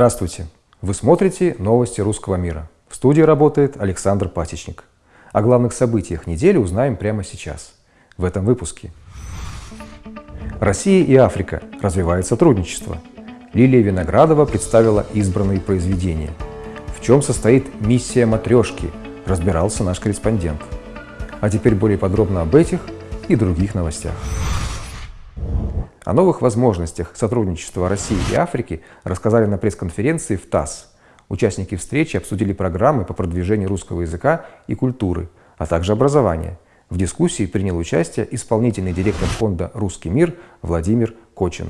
Здравствуйте! Вы смотрите новости русского мира. В студии работает Александр Пасечник. О главных событиях недели узнаем прямо сейчас, в этом выпуске. Россия и Африка развивает сотрудничество. Лилия Виноградова представила избранные произведения. В чем состоит миссия матрешки, разбирался наш корреспондент. А теперь более подробно об этих и других новостях. О новых возможностях сотрудничества России и Африки рассказали на пресс-конференции в ТАСС. Участники встречи обсудили программы по продвижению русского языка и культуры, а также образования. В дискуссии принял участие исполнительный директор фонда «Русский мир» Владимир Кочин.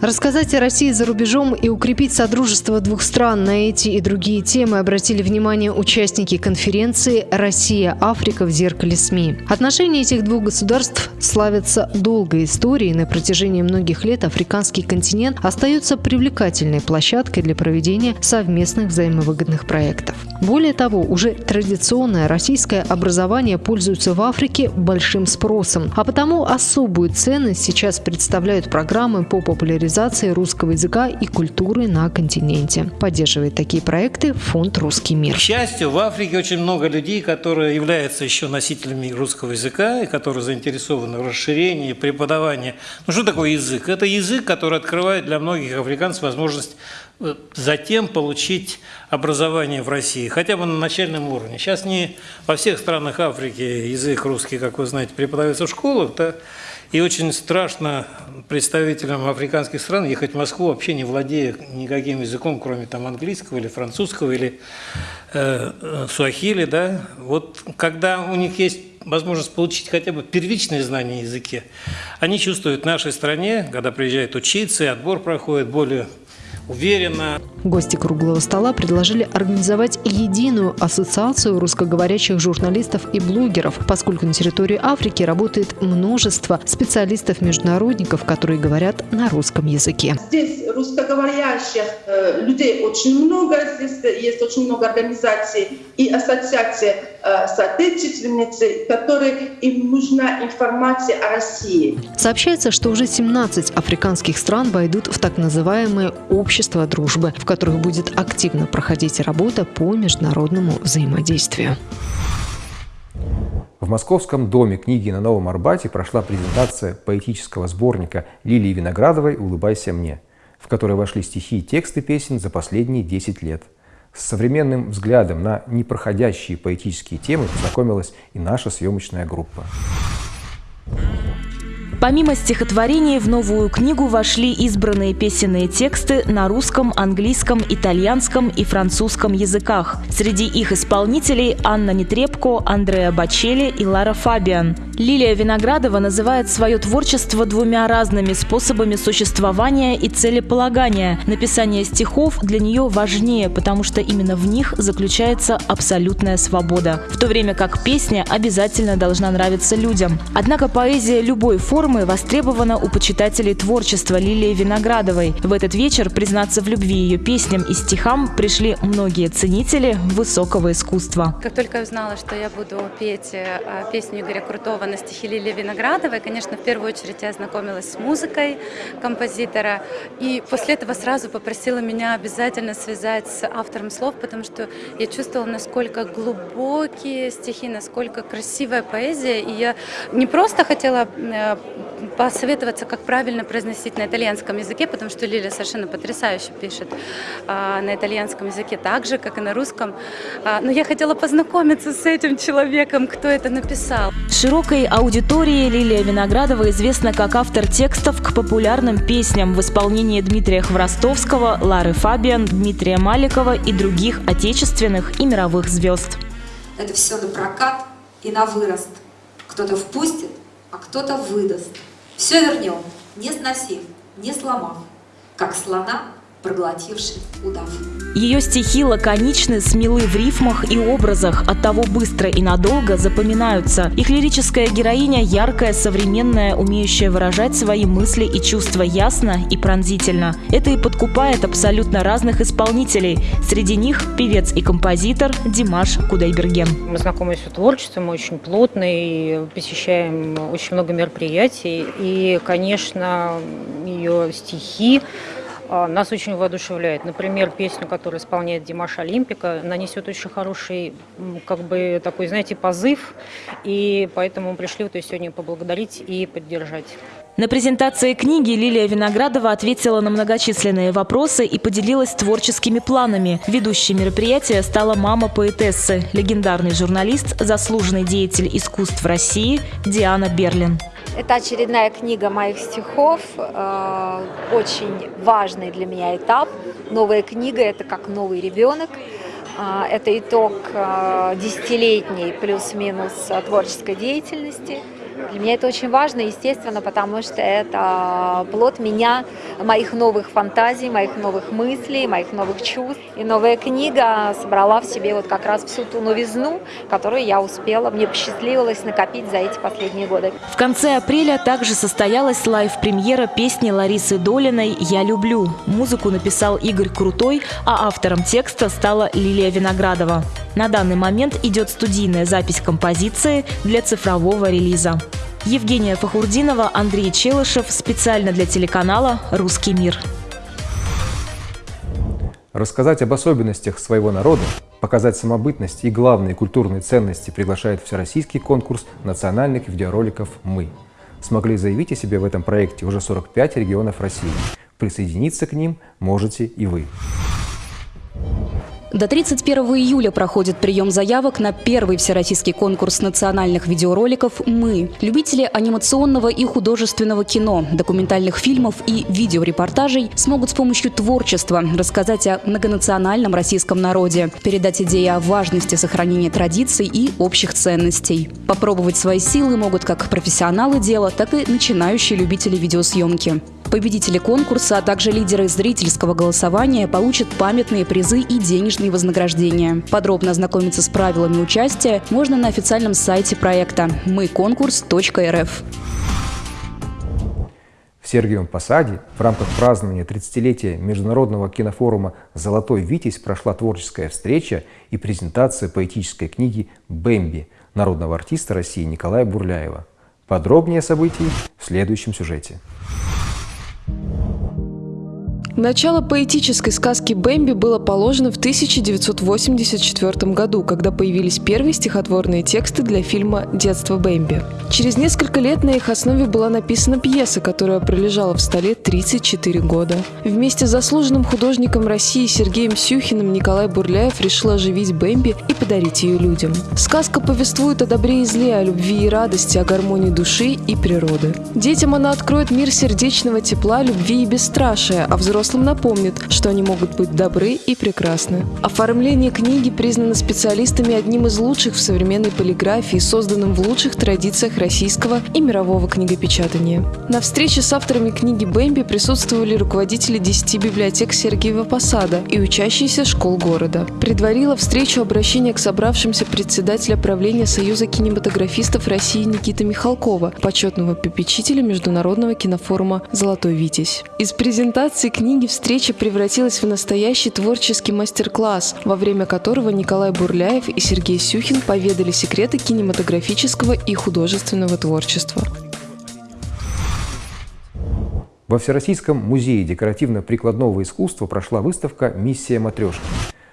Рассказать о России за рубежом и укрепить содружество двух стран на эти и другие темы обратили внимание участники конференции «Россия-Африка в зеркале СМИ». Отношения этих двух государств славятся долгой историей. На протяжении многих лет африканский континент остается привлекательной площадкой для проведения совместных взаимовыгодных проектов. Более того, уже традиционное российское образование пользуется в Африке большим спросом, а потому особую ценность сейчас представляют программы по популяризации русского языка и культуры на континенте. Поддерживает такие проекты фонд «Русский мир». К счастью, в Африке очень много людей, которые являются еще носителями русского языка и которые заинтересованы в расширении, преподавании. Ну что такое язык? Это язык, который открывает для многих африканцев возможность э, затем получить образование в России, хотя бы на начальном уровне. Сейчас не во всех странах Африки язык русский, как вы знаете, преподается в школах, да, и очень страшно представителям африканских стран ехать в Москву, вообще не владея никаким языком, кроме там английского или французского или э, э суахили, да. Вот когда у них есть возможность получить хотя бы первичные знания языке, они чувствуют в нашей стране, когда приезжают учиться, и отбор проходит более уверенно. Гости круглого стола предложили организовать единую ассоциацию русскоговорящих журналистов и блогеров, поскольку на территории Африки работает множество специалистов-международников, которые говорят на русском языке. Здесь русскоговорящих э, людей очень много, здесь есть очень много организаций и ассоциаций э, соотечественницы, которые им нужна информация о России. Сообщается, что уже 17 африканских стран войдут в так называемые общества дружбы, в которых будет активно проходить работа по международному взаимодействию. В Московском доме книги на Новом Арбате прошла презентация поэтического сборника Лилии Виноградовой «Улыбайся мне», в которой вошли стихи и тексты песен за последние 10 лет – с современным взглядом на непроходящие поэтические темы познакомилась и наша съемочная группа. Помимо стихотворений в новую книгу вошли избранные песенные тексты на русском, английском, итальянском и французском языках. Среди их исполнителей Анна Нетребко, Андреа Бачели и Лара Фабиан. Лилия Виноградова называет свое творчество двумя разными способами существования и целеполагания. Написание стихов для нее важнее, потому что именно в них заключается абсолютная свобода, в то время как песня обязательно должна нравиться людям. Однако поэзия любой формы востребована у почитателей творчества Лилии Виноградовой. В этот вечер признаться в любви ее песням и стихам пришли многие ценители высокого искусства. Как только я узнала, что я буду петь э, песню Игоря Крутого на стихи Лилии Виноградовой, конечно, в первую очередь я ознакомилась с музыкой композитора, и после этого сразу попросила меня обязательно связать с автором слов, потому что я чувствовала, насколько глубокие стихи, насколько красивая поэзия, и я не просто хотела э, посоветоваться, как правильно произносить на итальянском языке, потому что Лилия совершенно потрясающе пишет а, на итальянском языке, так же, как и на русском. А, но я хотела познакомиться с этим человеком, кто это написал. Широкой аудитории Лилия Виноградова известна как автор текстов к популярным песням в исполнении Дмитрия Хворостовского, Лары Фабиан, Дмитрия Маликова и других отечественных и мировых звезд. Это все на прокат и на вырост. Кто-то впустит, а кто-то выдаст. Все вернем, не сносив, не сломав, как слона проглотивший удав. Ее стихи лаконичны, смелы в рифмах и образах, оттого быстро и надолго запоминаются. Их лирическая героиня яркая, современная, умеющая выражать свои мысли и чувства ясно и пронзительно. Это и подкупает абсолютно разных исполнителей. Среди них певец и композитор Димаш Кудайберген. Мы знакомы с творчеством, мы очень плотно и посещаем очень много мероприятий. И, конечно, ее стихи нас очень воодушевляет. Например, песню, которую исполняет Димаш Олимпика, нанесет очень хороший, как бы такой, знаете, позыв, и поэтому мы пришли вот ее сегодня поблагодарить и поддержать. На презентации книги Лилия Виноградова ответила на многочисленные вопросы и поделилась творческими планами. Ведущей мероприятия стала мама поэтессы, легендарный журналист, заслуженный деятель искусств России Диана Берлин. Это очередная книга моих стихов, э, очень важный для меня этап. Новая книга – это как новый ребенок. Э, это итог э, десятилетней плюс-минус творческой деятельности – для меня это очень важно, естественно, потому что это плод меня, моих новых фантазий, моих новых мыслей, моих новых чувств. И новая книга собрала в себе вот как раз всю ту новизну, которую я успела, мне посчастливилось накопить за эти последние годы. В конце апреля также состоялась лайв-премьера песни Ларисы Долиной «Я люблю». Музыку написал Игорь Крутой, а автором текста стала Лилия Виноградова. На данный момент идет студийная запись композиции для цифрового релиза. Евгения Фахурдинова, Андрей Челышев. Специально для телеканала «Русский мир». Рассказать об особенностях своего народа, показать самобытность и главные культурные ценности приглашает всероссийский конкурс национальных видеороликов «Мы». Смогли заявить о себе в этом проекте уже 45 регионов России. Присоединиться к ним можете и вы. До 31 июля проходит прием заявок на первый всероссийский конкурс национальных видеороликов «Мы». Любители анимационного и художественного кино, документальных фильмов и видеорепортажей смогут с помощью творчества рассказать о многонациональном российском народе, передать идеи о важности сохранения традиций и общих ценностей. Попробовать свои силы могут как профессионалы дела, так и начинающие любители видеосъемки. Победители конкурса, а также лидеры зрительского голосования получат памятные призы и денежные вознаграждения. Подробно ознакомиться с правилами участия можно на официальном сайте проекта мыконкурс.рф. В Сергиевом Посаде в рамках празднования 30-летия Международного кинофорума «Золотой Витязь» прошла творческая встреча и презентация поэтической книги «Бэмби» народного артиста России Николая Бурляева. Подробнее о событии в следующем сюжете. Начало поэтической сказки «Бэмби» было положено в 1984 году, когда появились первые стихотворные тексты для фильма «Детство Бэмби». Через несколько лет на их основе была написана пьеса, которая пролежала в столе 34 года. Вместе с заслуженным художником России Сергеем Сюхиным Николай Бурляев решил оживить Бэмби и подарить ее людям. Сказка повествует о добре и зле, о любви и радости, о гармонии души и природы. Детям она откроет мир сердечного тепла, любви и бесстрашия, а взрослым взрослым напомнит, что они могут быть добры и прекрасны. Оформление книги признано специалистами одним из лучших в современной полиграфии, созданным в лучших традициях российского и мирового книгопечатания. На встрече с авторами книги Бэмби присутствовали руководители 10 библиотек Сергеева Посада и учащиеся школ города. Предварила встречу обращение к собравшимся председателя правления Союза кинематографистов России Никита Михалкова, почетного попечителя Международного кинофорума «Золотой Витязь». Из презентации книги книги встреча превратилась в настоящий творческий мастер-класс, во время которого Николай Бурляев и Сергей Сюхин поведали секреты кинематографического и художественного творчества. Во Всероссийском музее декоративно-прикладного искусства прошла выставка «Миссия матрешки».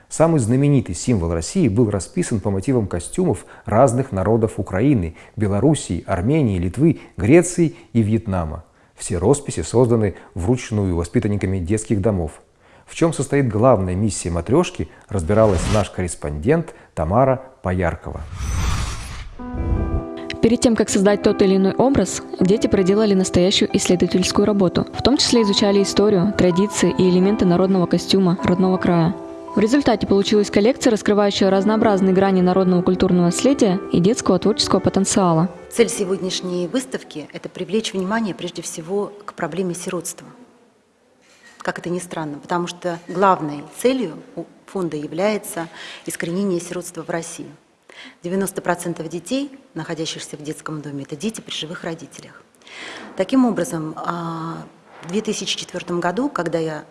Самый знаменитый символ России был расписан по мотивам костюмов разных народов Украины, Белоруссии, Армении, Литвы, Греции и Вьетнама. Все росписи созданы вручную воспитанниками детских домов. В чем состоит главная миссия матрешки, разбиралась наш корреспондент Тамара Пояркова. Перед тем, как создать тот или иной образ, дети проделали настоящую исследовательскую работу. В том числе изучали историю, традиции и элементы народного костюма родного края. В результате получилась коллекция, раскрывающая разнообразные грани народного культурного наследия и детского творческого потенциала. Цель сегодняшней выставки – это привлечь внимание прежде всего к проблеме сиротства. Как это ни странно, потому что главной целью фонда является искоренение сиротства в России. 90% детей, находящихся в детском доме, это дети при живых родителях. Таким образом, а, в 2004 году, когда я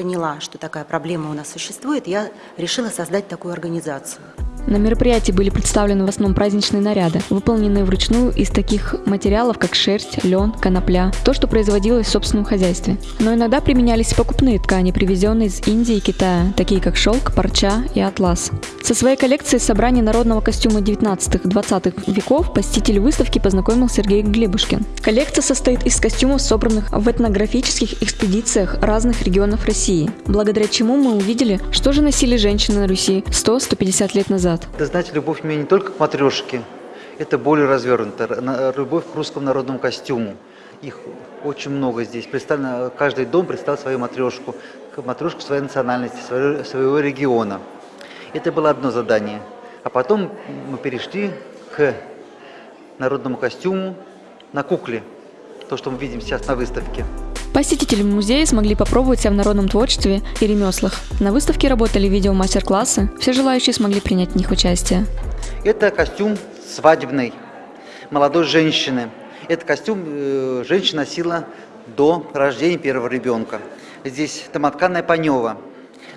поняла, что такая проблема у нас существует, я решила создать такую организацию. На мероприятии были представлены в основном праздничные наряды, выполненные вручную из таких материалов, как шерсть, лен, конопля, то, что производилось в собственном хозяйстве. Но иногда применялись покупные ткани, привезенные из Индии и Китая, такие как шелк, парча и атлас. Со своей коллекцией собраний народного костюма 19-20 веков посетитель выставки познакомил Сергей Глебушкин. Коллекция состоит из костюмов, собранных в этнографических экспедициях разных регионов России, благодаря чему мы увидели, что же носили женщины на Руси 100-150 лет назад. Да знаете, любовь меня не только к матрешке, это более развернуто, любовь к русскому народному костюму. Их очень много здесь. Представлено, каждый дом представил свою матрешку, матрешку своей национальности, своего региона. Это было одно задание. А потом мы перешли к народному костюму на кукле. То, что мы видим сейчас на выставке. Посетители музея смогли попробовать себя в народном творчестве и ремеслах. На выставке работали видео-мастер-классы, все желающие смогли принять в них участие. Это костюм свадебный молодой женщины. Этот костюм э, женщина носила до рождения первого ребенка. Здесь домотканная панева –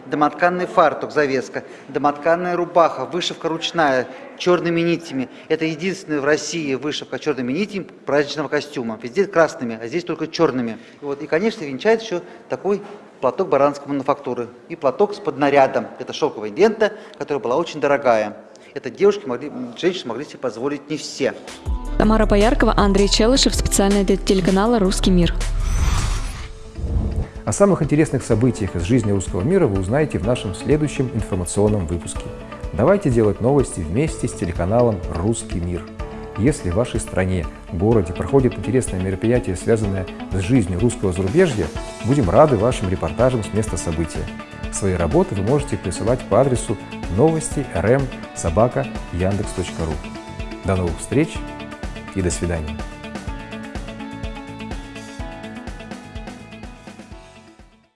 домотканный фартук, завеска, домотканная рубаха, вышивка ручная, черными нитями. Это единственная в России вышивка черными нитями праздничного костюма. Везде красными, а здесь только черными. И, вот, и конечно, венчает еще такой платок баранской мануфактуры. И платок с поднарядом. Это шелковая лента, которая была очень дорогая. Это девушки могли, женщины могли себе позволить не все. Тамара Пояркова, Андрей Челышев, специально для телеканала «Русский мир». О самых интересных событиях из жизни русского мира вы узнаете в нашем следующем информационном выпуске. Давайте делать новости вместе с телеканалом «Русский мир». Если в вашей стране, городе проходит интересное мероприятие, связанное с жизнью русского зарубежья, будем рады вашим репортажам с места события. Свои работы вы можете присылать по адресу новости rm собака яндекс.ру. До новых встреч и до свидания.